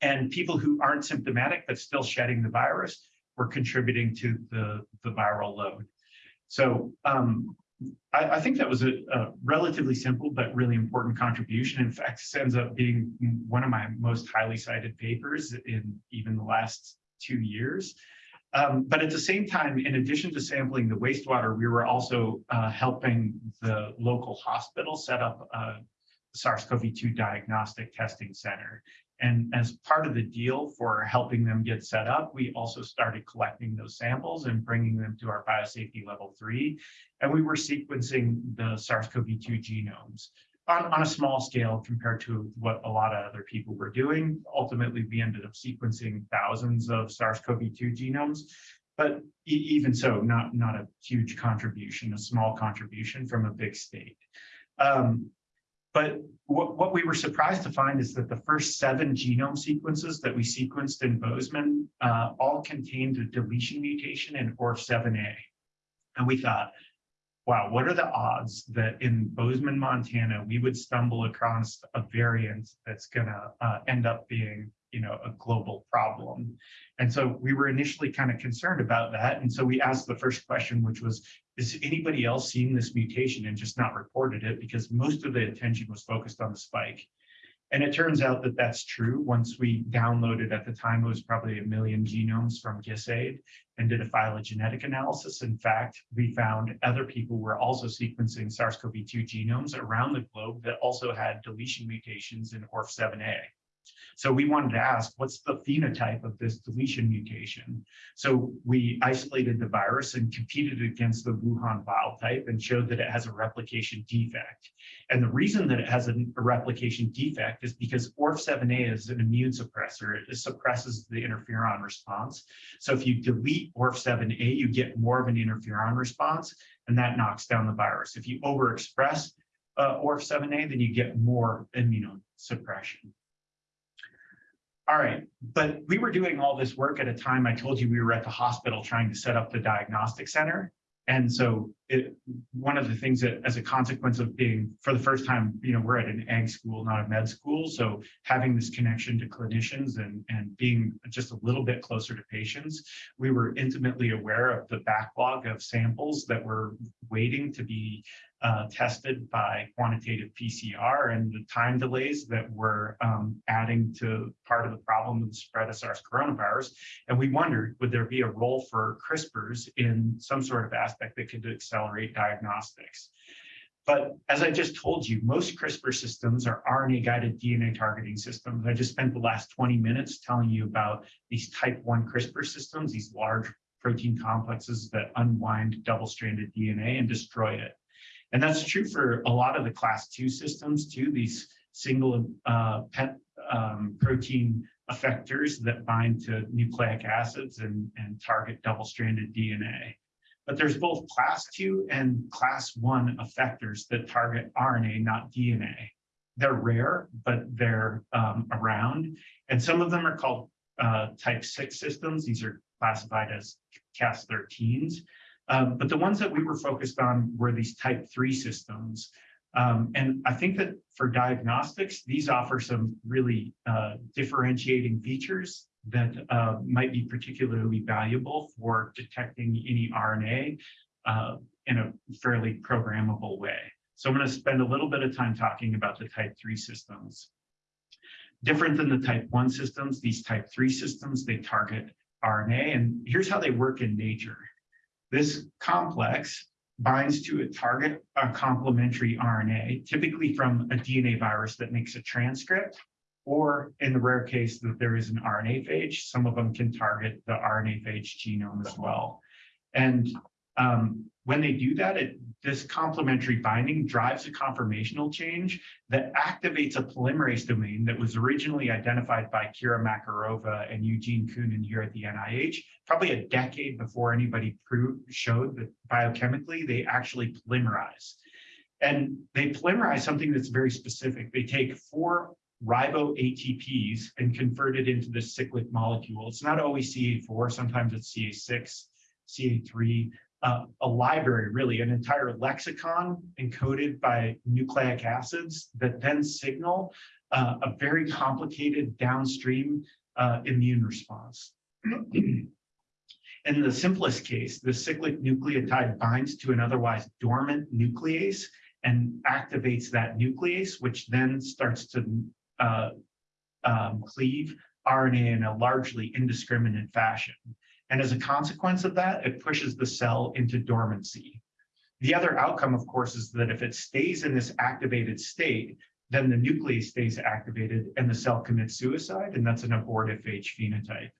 and people who aren't symptomatic but still shedding the virus were contributing to the, the viral load. So um, I, I, think that was a, a, relatively simple but really important contribution. In fact, this ends up being one of my most highly cited papers in even the last two years. Um, but at the same time, in addition to sampling the wastewater, we were also uh, helping the local hospital set up a SARS-CoV-2 diagnostic testing center. And as part of the deal for helping them get set up, we also started collecting those samples and bringing them to our biosafety level three. And we were sequencing the SARS-CoV-2 genomes on, on a small scale compared to what a lot of other people were doing. Ultimately, we ended up sequencing thousands of SARS-CoV-2 genomes, but e even so, not, not a huge contribution, a small contribution from a big state. Um, but what, what we were surprised to find is that the first seven genome sequences that we sequenced in Bozeman uh, all contained a deletion mutation in ORF7A. And we thought, wow, what are the odds that in Bozeman, Montana, we would stumble across a variant that's gonna uh, end up being, you know, a global problem. And so we were initially kind of concerned about that. And so we asked the first question, which was, is anybody else seeing this mutation and just not reported it? Because most of the attention was focused on the spike. And it turns out that that's true. Once we downloaded, at the time, it was probably a million genomes from GISAID and did a phylogenetic analysis. In fact, we found other people were also sequencing SARS-CoV-2 genomes around the globe that also had deletion mutations in ORF7A. So we wanted to ask, what's the phenotype of this deletion mutation? So we isolated the virus and competed against the Wuhan wild type and showed that it has a replication defect. And the reason that it has a, replication defect is because ORF7A is an immune suppressor. It suppresses the interferon response. So if you delete ORF7A, you get more of an interferon response, and that knocks down the virus. If you overexpress uh, ORF7A, then you get more immunosuppression. All right, but we were doing all this work at a time I told you we were at the hospital trying to set up the diagnostic center. And so it, one of the things that as a consequence of being for the first time, you know, we're at an ag school, not a med school. So having this connection to clinicians and, and being just a little bit closer to patients, we were intimately aware of the backlog of samples that were waiting to be uh, tested by quantitative PCR and the time delays that were um, adding to part of the problem of the spread of SARS coronavirus. And we wondered, would there be a role for CRISPRs in some sort of aspect that could accelerate diagnostics? But as I just told you, most CRISPR systems are RNA-guided DNA targeting systems. I just spent the last 20 minutes telling you about these type 1 CRISPR systems, these large protein complexes that unwind double-stranded DNA and destroy it. And that's true for a lot of the class two systems too, these single uh, pet um, protein effectors that bind to nucleic acids and, and target double-stranded DNA. But there's both class two and class one effectors that target RNA, not DNA. They're rare, but they're um, around. And some of them are called uh, type six systems. These are classified as Cas13s. Um, but the ones that we were focused on were these type three systems. Um, and I think that for diagnostics, these offer some really uh, differentiating features that uh, might be particularly valuable for detecting any RNA uh, in a fairly programmable way. So I'm going to spend a little bit of time talking about the type 3 systems. Different than the type 1 systems, these type 3 systems, they target RNA. And here's how they work in nature. This complex binds to a target a complementary RNA, typically from a DNA virus that makes a transcript. or in the rare case that there is an RNA phage, some of them can target the RNA phage genome as well. And um, when they do that, it, this complementary binding drives a conformational change that activates a polymerase domain that was originally identified by Kira Makarova and Eugene Koonin here at the NIH, probably a decade before anybody proved, showed that biochemically they actually polymerize. And they polymerize something that's very specific. They take four ribo ATPs and convert it into this cyclic molecule. It's not always CA4, sometimes it's CA6, CA3, uh, a library, really, an entire lexicon encoded by nucleic acids that then signal uh, a very complicated downstream uh, immune response. In the simplest case, the cyclic nucleotide binds to an otherwise dormant nuclease and activates that nuclease, which then starts to uh, um, cleave RNA in a largely indiscriminate fashion. And as a consequence of that, it pushes the cell into dormancy. The other outcome, of course, is that if it stays in this activated state, then the nucleus stays activated and the cell commits suicide, and that's an abortive H phenotype.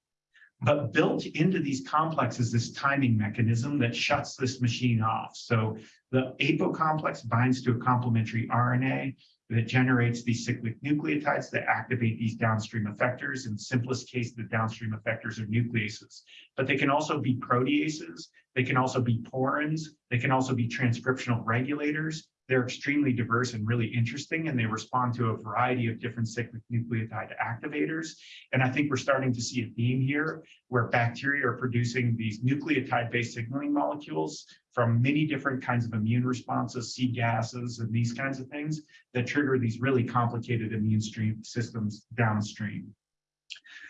But built into these complexes, this timing mechanism that shuts this machine off. So the APO complex binds to a complementary RNA that generates these cyclic nucleotides that activate these downstream effectors. In simplest case, the downstream effectors are nucleases, but they can also be proteases. They can also be porins. They can also be transcriptional regulators. They're extremely diverse and really interesting, and they respond to a variety of different cyclic nucleotide activators. And I think we're starting to see a theme here where bacteria are producing these nucleotide-based signaling molecules from many different kinds of immune responses, C gases, and these kinds of things that trigger these really complicated immune stream systems downstream.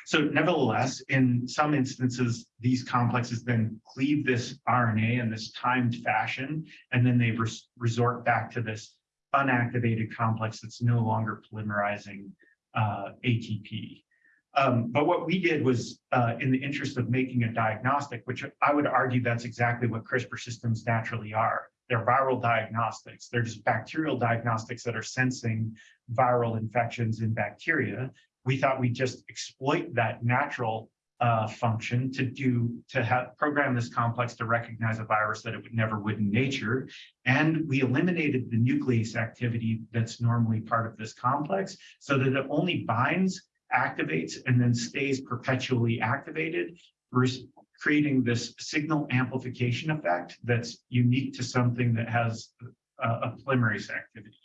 So nevertheless, in some instances, these complexes then cleave this RNA in this timed fashion, and then they res resort back to this unactivated complex that's no longer polymerizing uh, ATP. Um, but what we did was, uh, in the interest of making a diagnostic, which I would argue that's exactly what CRISPR systems naturally are. They're viral diagnostics. They're just bacterial diagnostics that are sensing viral infections in bacteria we thought we'd just exploit that natural uh, function to do to have program this complex to recognize a virus that it would never would in nature. And we eliminated the nuclease activity that's normally part of this complex so that it only binds, activates, and then stays perpetually activated, creating this signal amplification effect that's unique to something that has a, a polymerase activity.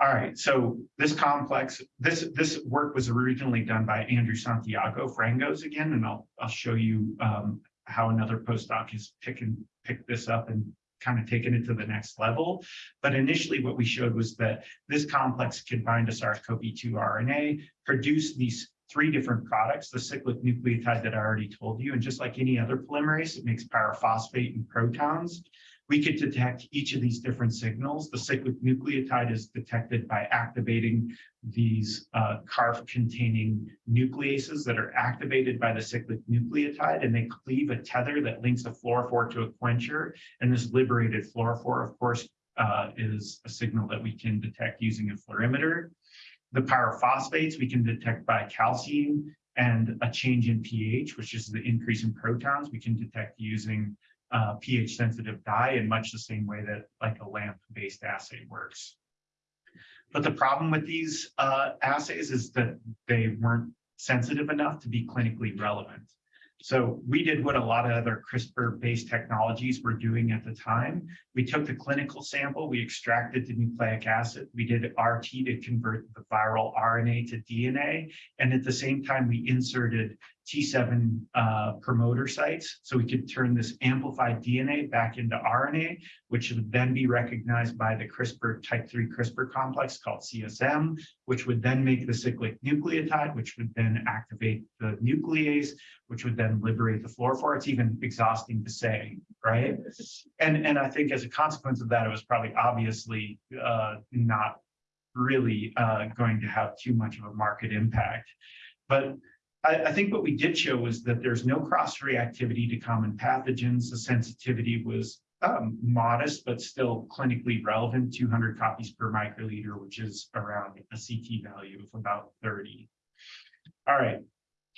All right, so this complex, this this work was originally done by Andrew Santiago Frangos again, and I'll I'll show you um, how another postdoc has picking picked this up and kind of taken it to the next level. But initially what we showed was that this complex can bind to SARS-CoV-2 RNA, produce these three different products, the cyclic nucleotide that I already told you, and just like any other polymerase, it makes pyrophosphate and protons. We could detect each of these different signals. The cyclic nucleotide is detected by activating these uh, CARF-containing nucleases that are activated by the cyclic nucleotide, and they cleave a tether that links a fluorophore to a quencher. And this liberated fluorophore, of course, uh, is a signal that we can detect using a fluorimeter. The pyrophosphates we can detect by calcium and a change in pH, which is the increase in protons, we can detect using uh, pH sensitive dye in much the same way that like a lamp based assay works. But the problem with these uh, assays is that they weren't sensitive enough to be clinically relevant. So we did what a lot of other CRISPR-based technologies were doing at the time. We took the clinical sample, we extracted the nucleic acid, we did RT to convert the viral RNA to DNA, and at the same time we inserted T7 uh, promoter sites. So we could turn this amplified DNA back into RNA, which would then be recognized by the CRISPR type 3 CRISPR complex called CSM, which would then make the cyclic nucleotide, which would then activate the nuclease, which would then liberate the fluorophore. It's even exhausting to say, right? And, and I think as a consequence of that, it was probably obviously uh, not really uh, going to have too much of a market impact. But I, I, think what we did show was that there's no cross-reactivity to common pathogens. The sensitivity was um, modest, but still clinically relevant, two hundred copies per microliter, which is around a CT value of about thirty. All right,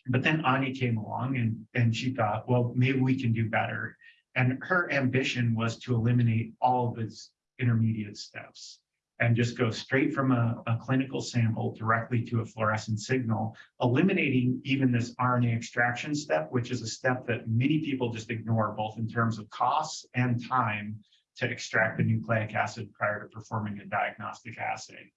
but then Anya came along and, and she thought, well, maybe we can do better. And her ambition was to eliminate all of its intermediate steps and just go straight from a, a clinical sample directly to a fluorescent signal, eliminating even this RNA extraction step, which is a step that many people just ignore, both in terms of costs and time to extract the nucleic acid prior to performing a diagnostic assay.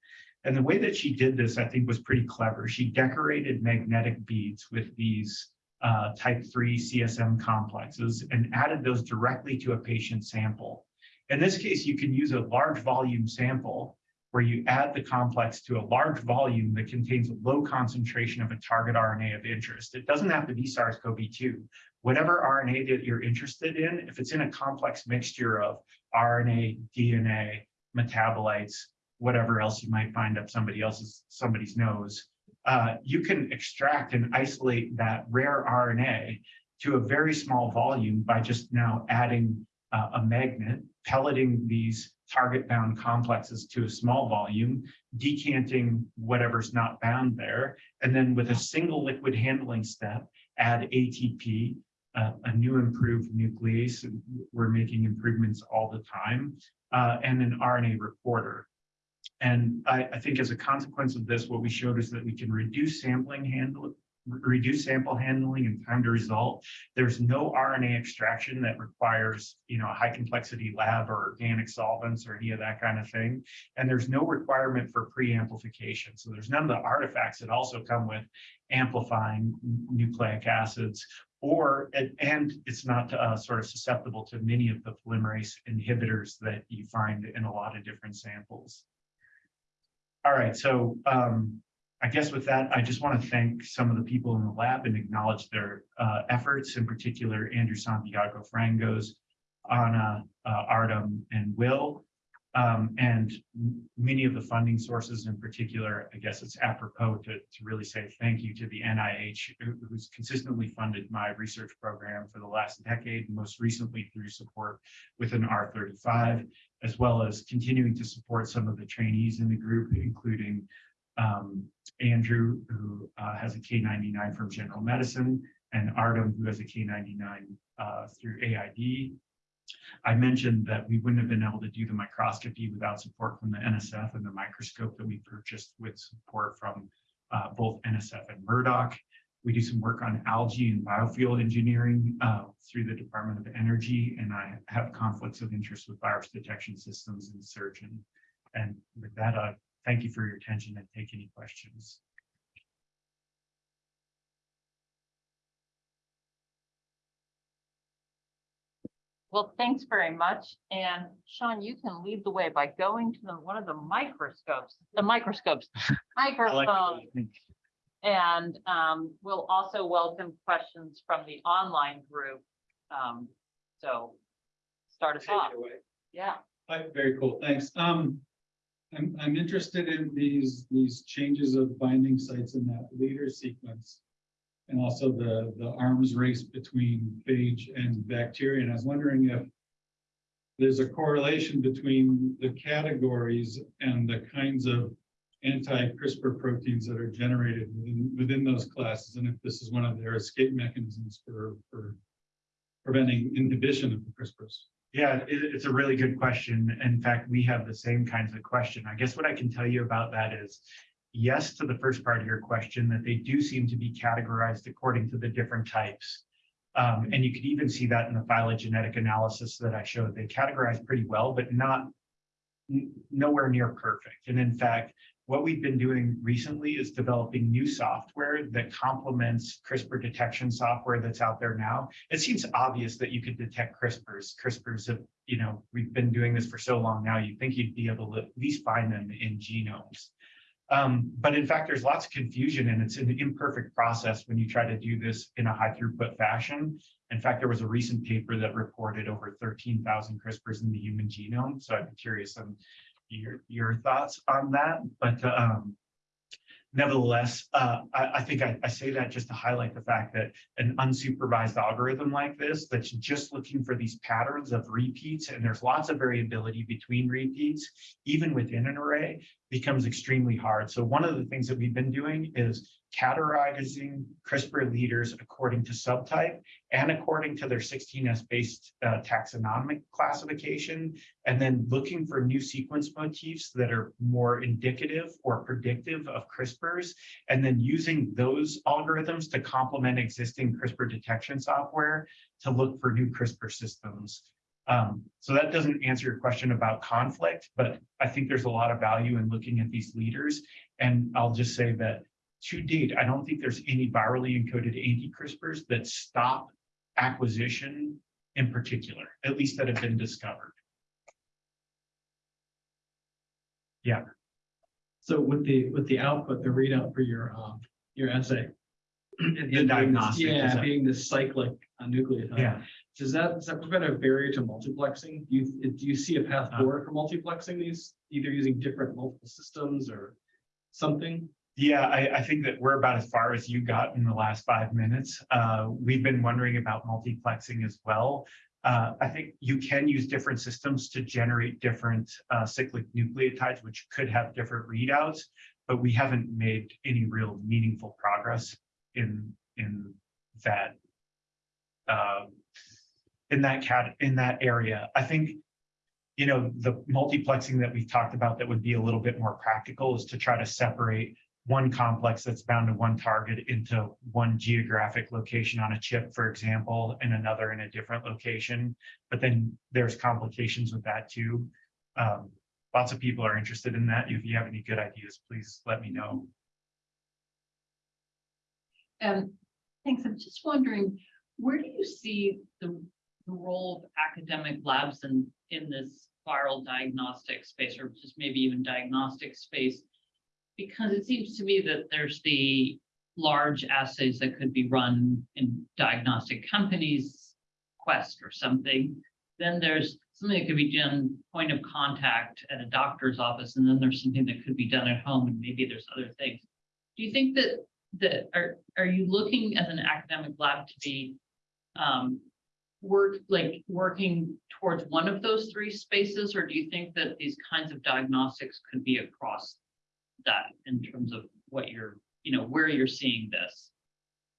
And the way that she did this, I think, was pretty clever. She decorated magnetic beads with these uh, type 3 CSM complexes and added those directly to a patient sample. In this case, you can use a large volume sample where you add the complex to a large volume that contains a low concentration of a target RNA of interest. It doesn't have to be SARS-CoV-2. Whatever RNA that you're interested in, if it's in a complex mixture of RNA, DNA, metabolites, whatever else you might find up somebody else's somebody's nose, uh, you can extract and isolate that rare RNA to a very small volume by just now adding uh, a magnet, pelleting these target bound complexes to a small volume, decanting whatever's not bound there, and then with a single liquid handling step, add ATP, uh, a new improved nuclease. We're making improvements all the time, uh, and an RNA reporter. And I, I think as a consequence of this, what we showed is that we can reduce sampling handle, reduce sample handling and time to result. There's no RNA extraction that requires, you know, a high complexity lab or organic solvents or any of that kind of thing. And there's no requirement for pre-amplification. So there's none of the artifacts that also come with amplifying nucleic acids or and it's not uh, sort of susceptible to many of the polymerase inhibitors that you find in a lot of different samples. All right, so um, I guess with that, I just want to thank some of the people in the lab and acknowledge their uh, efforts, in particular, Andrew Santiago Frangos, Anna, uh, Artem, and Will, um, and many of the funding sources in particular, I guess it's apropos to, to really say thank you to the NIH, who's consistently funded my research program for the last decade, most recently through support with an R35, as well as continuing to support some of the trainees in the group, including um, Andrew, who uh, has a K99 from General Medicine, and Artem, who has a K99 uh, through AID. I mentioned that we wouldn't have been able to do the microscopy without support from the NSF and the microscope that we purchased with support from uh, both NSF and Murdoch. We do some work on algae and biofuel engineering uh, through the Department of Energy, and I have conflicts of interest with virus detection systems and surgeon. And with that, uh, thank you for your attention and take any questions. Well, thanks very much. And Sean, you can lead the way by going to the, one of the microscopes, the microscopes, microphones. And um, we'll also welcome questions from the online group. Um, so start us off. Yeah. Hi, very cool, thanks. Um, I'm, I'm interested in these, these changes of binding sites in that leader sequence. And also the, the arms race between phage and bacteria. And I was wondering if there's a correlation between the categories and the kinds of anti-CRISPR proteins that are generated within, within those classes. And if this is one of their escape mechanisms for, for preventing inhibition of the CRISPRs. Yeah, it, it's a really good question. In fact, we have the same kinds of question. I guess what I can tell you about that is yes to the first part of your question, that they do seem to be categorized according to the different types. Um, and you could even see that in the phylogenetic analysis that I showed. They categorize pretty well, but not nowhere near perfect. And in fact, what we've been doing recently is developing new software that complements CRISPR detection software that's out there now. It seems obvious that you could detect CRISPRs. CRISPRs have, you know, we've been doing this for so long now, you'd think you'd be able to at least find them in genomes. Um, but in fact, there's lots of confusion and it's an imperfect process when you try to do this in a high throughput fashion. In fact, there was a recent paper that reported over 13,000 CRISPRs in the human genome. So I'd be curious your, your thoughts on that. But um, nevertheless, uh, I, I think I, I say that just to highlight the fact that an unsupervised algorithm like this, that's just looking for these patterns of repeats, and there's lots of variability between repeats, even within an array, becomes extremely hard. So one of the things that we've been doing is categorizing CRISPR leaders according to subtype and according to their 16S based uh, taxonomic classification, and then looking for new sequence motifs that are more indicative or predictive of CRISPRs, and then using those algorithms to complement existing CRISPR detection software to look for new CRISPR systems. Um, so that doesn't answer your question about conflict, but I think there's a lot of value in looking at these leaders. And I'll just say that to date, I don't think there's any virally encoded anti-CRISPRs that stop acquisition in particular, at least that have been discovered. Yeah. So with the, with the output, the readout for your, um, your essay. being diagnostic, Yeah, that- being the cyclic uh, nucleotide. Yeah. Does that, does that prevent a barrier to multiplexing? Do you, do you see a path Uh. forward for multiplexing these, either using different multiple systems or something? Yeah, I, I think that we're about as far as you got in the last five minutes. Uh, we've been wondering about multiplexing as well. Uh, I think you can use different systems to generate different uh, cyclic nucleotides, which could have different readouts, but we haven't made any real meaningful progress in, in that uh, in that cat, in that area. I think you know, the multiplexing that we've talked about that would be a little bit more practical is to try to separate one complex that's bound to one target into one geographic location on a chip, for example, and another in a different location. But then there's complications with that too. Um, lots of people are interested in that. If you have any good ideas, please let me know. Um, thanks. I'm just wondering, where do you see the, the role of academic labs in, in this viral diagnostic space, or just maybe even diagnostic space? Because it seems to me that there's the large assays that could be run in diagnostic companies, Quest or something. Then there's something that could be done point of contact at a doctor's office, and then there's something that could be done at home, and maybe there's other things. Do you think that that are, are you looking as an academic lab to be um, work, like working towards one of those three spaces, or do you think that these kinds of diagnostics could be across that in terms of what you're, you know, where you're seeing this?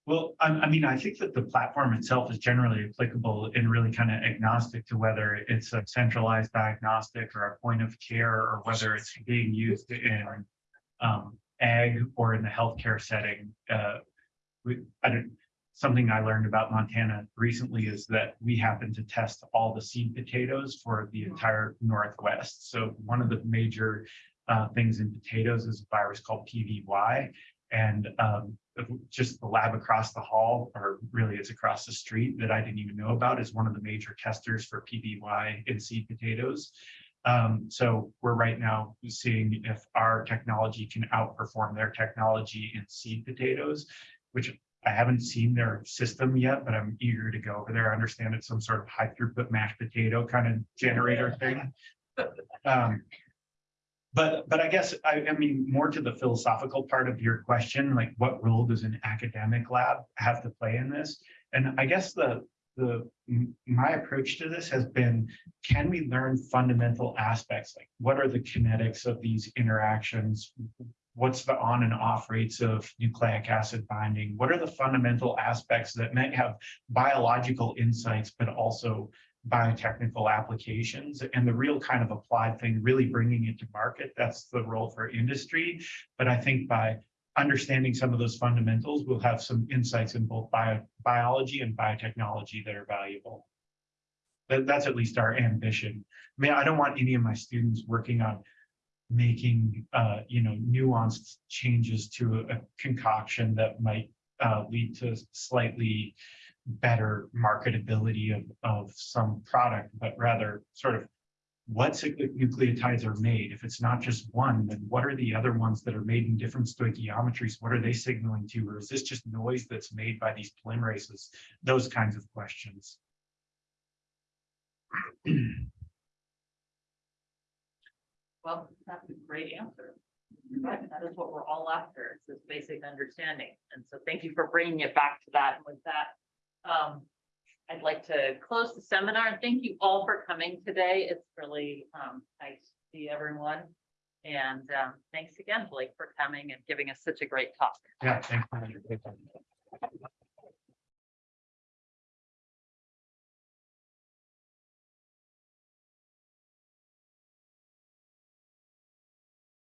Well, I, I mean, I think that the platform itself is generally applicable and really kind of agnostic to whether it's a centralized diagnostic or a point of care or whether it's being used in um, ag or in the healthcare setting. Uh, we, I don't, something I learned about Montana recently is that we happen to test all the seed potatoes for the entire Northwest. So one of the major uh, things in potatoes is a virus called PVY. And um, just the lab across the hall, or really it's across the street that I didn't even know about, is one of the major testers for PVY in seed potatoes. Um, so we're right now seeing if our technology can outperform their technology in seed potatoes, which I haven't seen their system yet, but I'm eager to go over there. I understand it's some sort of high throughput mashed potato kind of generator thing. Um, but, but I guess, I, I mean, more to the philosophical part of your question, like what role does an academic lab have to play in this? And I guess the, the, my approach to this has been, can we learn fundamental aspects? Like what are the kinetics of these interactions? What's the on and off rates of nucleic acid binding? What are the fundamental aspects that may have biological insights, but also biotechnical applications and the real kind of applied thing, really bringing it to market. That's the role for industry. But I think by understanding some of those fundamentals, we'll have some insights in both bio, biology and biotechnology that are valuable. That, that's at least our ambition. I mean, I don't want any of my students working on making, uh, you know, nuanced changes to a concoction that might uh, lead to slightly better marketability of, of some product, but rather sort of what nucleotides are made. If it's not just one, then what are the other ones that are made in different stoichiometries? What are they signaling to? Or is this just noise that's made by these polymerases? Those kinds of questions. Well, that's a great answer. That is what we're all after, is this basic understanding. And so thank you for bringing it back to that. And with that, um, I'd like to close the seminar and thank you all for coming today. It's really, um, nice to see everyone. And, um, thanks again, Blake, for coming and giving us such a great talk. Yeah, thanks.